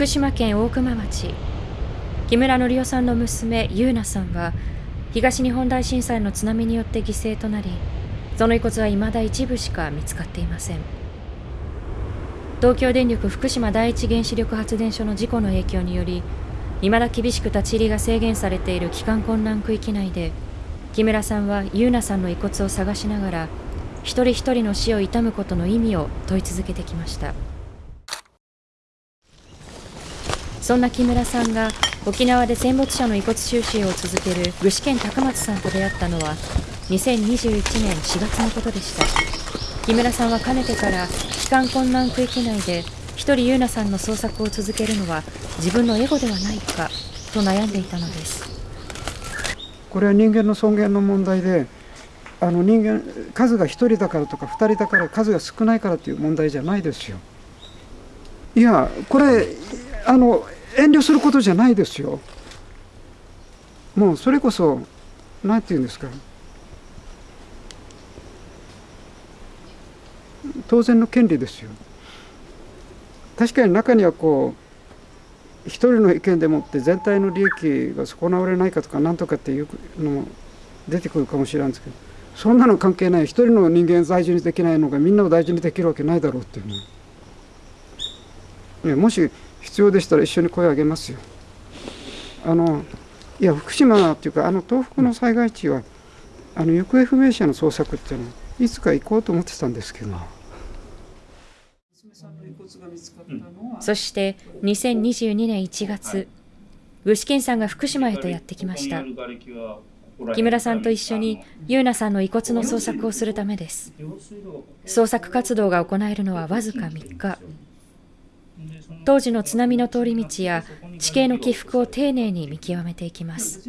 福島県大熊町。木村紀夫さんの娘優奈さんは東日本大震災の津波によって犠牲となりその遺骨は未だ一部しか見つかっていません。東京電力福島第一原子力発電所の事故の影響により未だ厳しく立ち入りが制限されている帰還困難区域内で木村さんは優奈さんの遺骨を探しながら一人一人の死を悼むことの意味を問い続けてきました。そんな木村さんが沖縄で戦没者の遺骨収集を続ける具志堅高松さんと出会ったのは2021年4月のことでした。木村さんはかねてから帰還困難区域内で一人優奈さんの捜索を続けるのは自分のエゴではないかと悩んでいたのです。これは人間の尊厳の問題であの人間数が1人だからとか2人だから数が少ないからという問題じゃないですよ。いやこれあの遠慮することじゃないですよ。もうそれこそ何て言うんですか。当然の権利ですよ。確かに中にはこう一人の意見でもって全体の利益が損なわれないかとか何とかっていうのも出てくるかもしれないんですけどそんなの関係ない。一人の人間大事にできないのがみんなを大事にできるわけないだろうっていうねもし必要でしたら一緒に声を上げますよ。あのいや福島っていうかあの東北の災害地はあの行方不明者の捜索っていうのはいつか行こうと思ってたんですけど。そして2022年1月具志堅さんが福島へとやってきました。木村さんと一緒に優奈さんの遺骨の捜索をするためです。捜索活動が行えるのはわずか3日当時の津波の通り道や地形の起伏を丁寧に見極めていきます。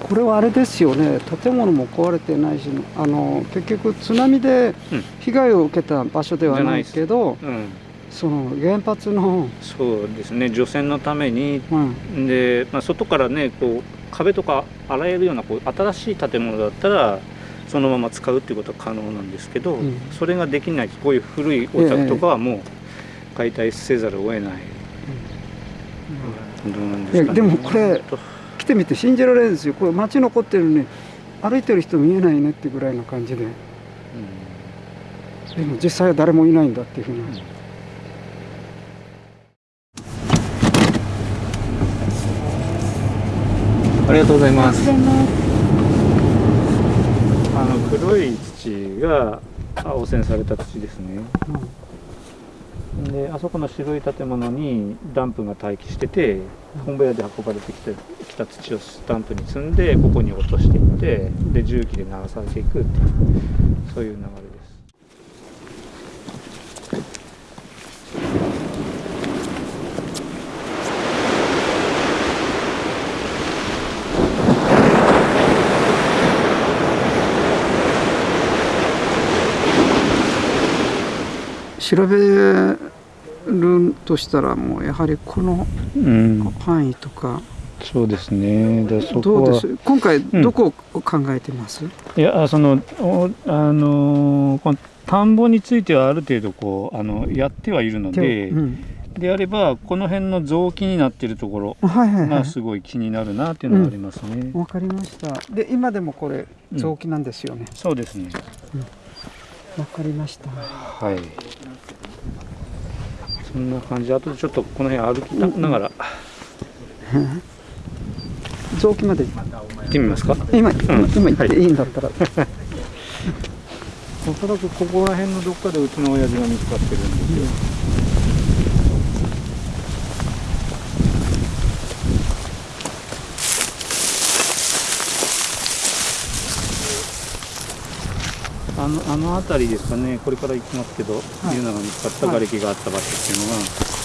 これはあれですよね。建物も壊れてないしあの結局津波で被害を受けた場所ではないけど、うん、その原発のそうですね。除染のために、うん、で、まあ、外からねこう壁とか洗えるようなこう新しい建物だったらそのまま使うっていうことは可能なんですけど、うん、それができないこういう古いお宅とかはもう解体せざるを得ない、うん、どうなんでね、でもこれ来てみて信じられるんですよ。これ街残ってるのに歩いてる人見えないねってぐらいの感じで、うん、でも実際は誰もいないんだっていうふうに、ん。ありがとうございます。あの黒い土が汚染された土ですね。うん、であそこの白い建物にダンプが待機してて、本部屋で運ばれてきてきた土をスタンプに積んでここに落としていってで重機で流されていくっていうそういう流れです。調べるとしたらもうやはりこの範囲とか、うん、そうですね。でそこは。今回どこを考えてます、うん、いやそのあのこの田んぼについてはある程度こうあのやってはいるので、うん、であればこの辺の臓器になっているところがすごい気になるなっていうのがありますね。わ、かりました。で今でもこれ臓器なんですよね。そうですね。わかりました。はい。そんな感じ。あとでちょっとこの辺歩きながら、臓器まで。行ってみますか？今、うん、今行ってい。いんだったら、はい、おそらくここら辺のどっかでうちの親父が見つかってるんですよ、あのあの辺りですかね。これから行きますけど、はい、いうのが見つかった瓦礫があった場所っていうのが、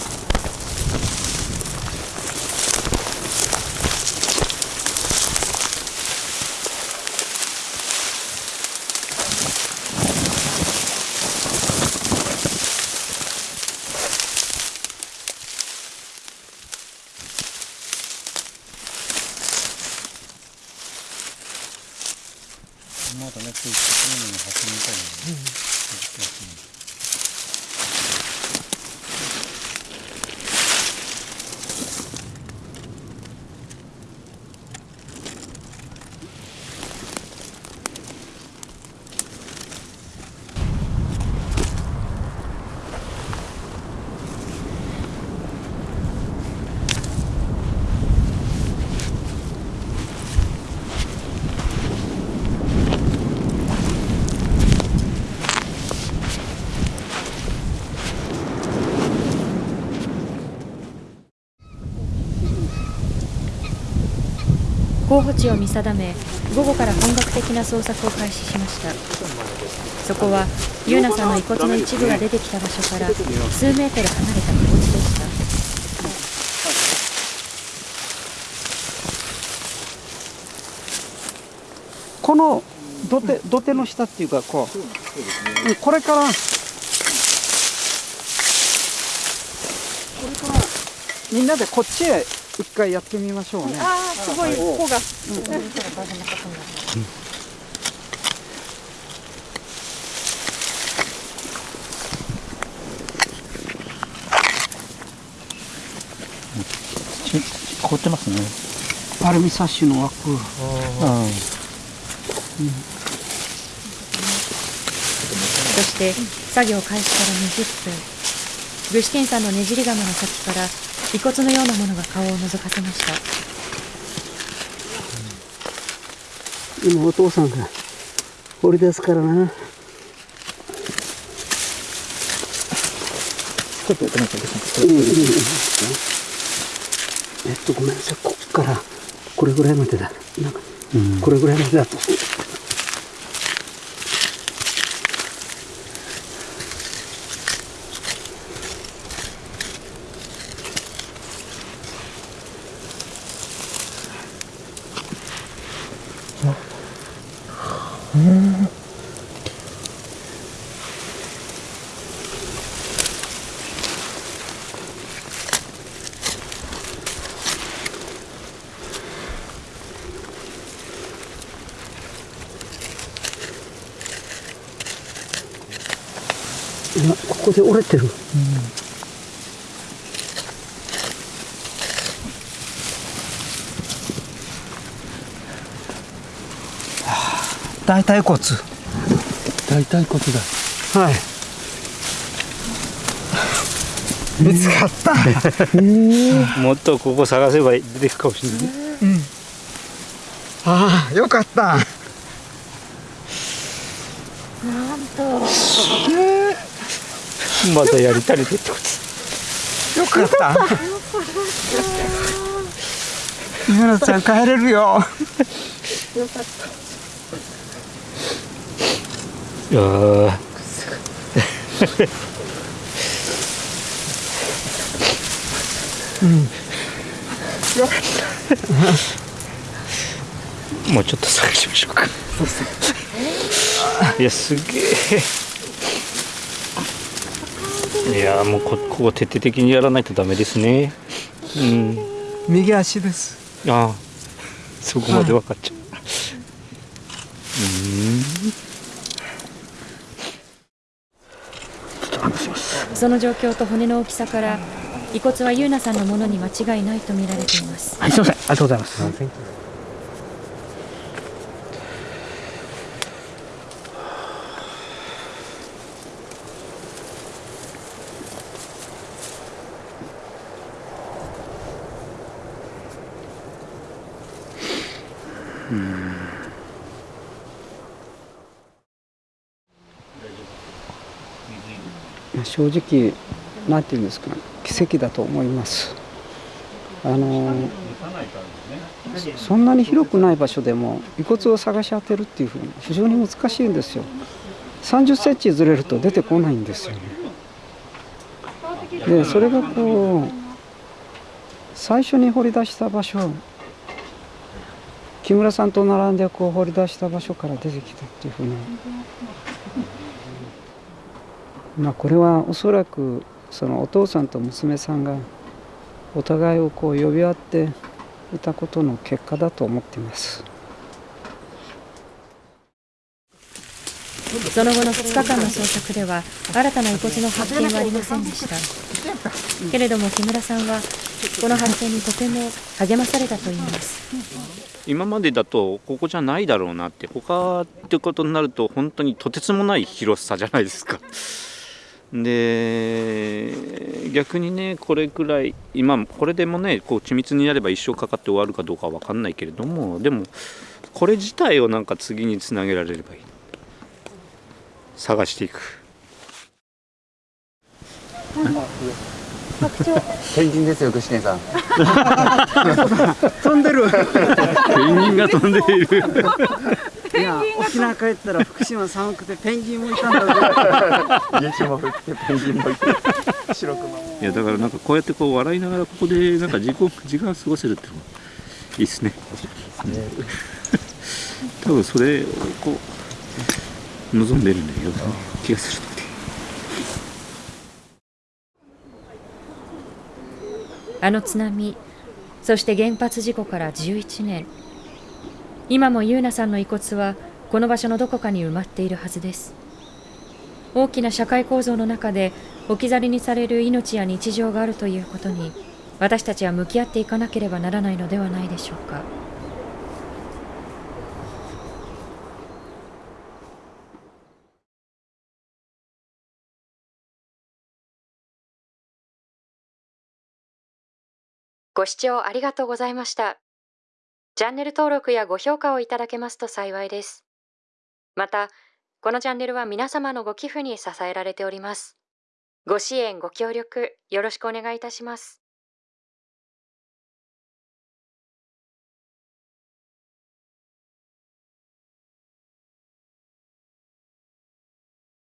まだね、ついてくるのに挟みたいなのね、うん候補地を見定め午後から本格的な捜索を開始しました。そこはユーナさんの遺骨の一部が出てきた場所から数メートル離れた窪地でした。この土手土手の下っていうかこう、うんこれから。これからみんなでこっちへ一回やってみましょうね。ああすごい穂が。凍ってますねアルミサッシの枠。そして作業開始から20分具志堅さん。のねじり釜の先から遺骨のようなものが顔を覗かせました。今お父さんが掘り出すからな。ちょっとやってみてください。うんうんうん。えっとごめんなさい。こっからこれぐらいまでだ。なんか、これぐらいまでだと今ここで折れてる、大腿骨。大腿骨だはい。見つかった。もっとここ探せば出てくるかもしれないああ、よかった。またやりたりでってこと。よかった。ゆなちゃん帰れるよ。いやー。もうちょっと探しましょうか。いやすげえいやもうこここ徹底的にやらないとダメですね。うん。右足です。ああ。そこまで分かっちゃう、その状況と骨の大きさから遺骨はユーナさんのものに間違いないと見られています。はいすいません。ありがとうございます正直なんていうんですか奇跡だと思います。あのそそんなに広くない場所でも遺骨を探し当てるっていうふうに非常に難しいんですよ。30センチずれると出てこないんですよね。でそれがこう最初に掘り出した場所木村さんと並んでこう掘り出した場所から出てきたっていうふうな。まあこれはおそらくそのお父さんと娘さんがお互いをこう呼び合っていたことの結果だと思っています。その後の2日間の捜索では新たな遺骨の発見はありませんでした。けれども木村さんはこの発見にとても励まされたといいます。今までだとここじゃないだろうなって他ってことになると本当にとてつもない広さじゃないですか。で逆にねこれくらい今これでもねこう緻密にやれば一生かかって終わるかどうかは分かんないけれどもでもこれ自体をなんか次につなげられればいい探していく。ペンギンですよ具志堅さん。飛んでる。ペンギンが飛んでいる。いや沖縄帰ったら福島寒くてペンギンもいたんだ雪も降ってペンギンもいて白熊も。いやだからなんかこうやってこう笑いながらここでなんか時間時間過ごせるってのもいいですね。多分それをこう望んでるんだような気がするのであの津波そして原発事故から11年。今も優奈さんの遺骨はこの場所のどこかに埋まっているはずです。大きな社会構造の中で置き去りにされる命や日常があるということに私たちは向き合っていかなければならないのではないでしょうか。ご視聴ありがとうございました。チャンネル登録やご評価をいただけますと幸いです。また、このチャンネルは皆様のご寄付に支えられております。ご支援、ご協力、よろしくお願いいたします。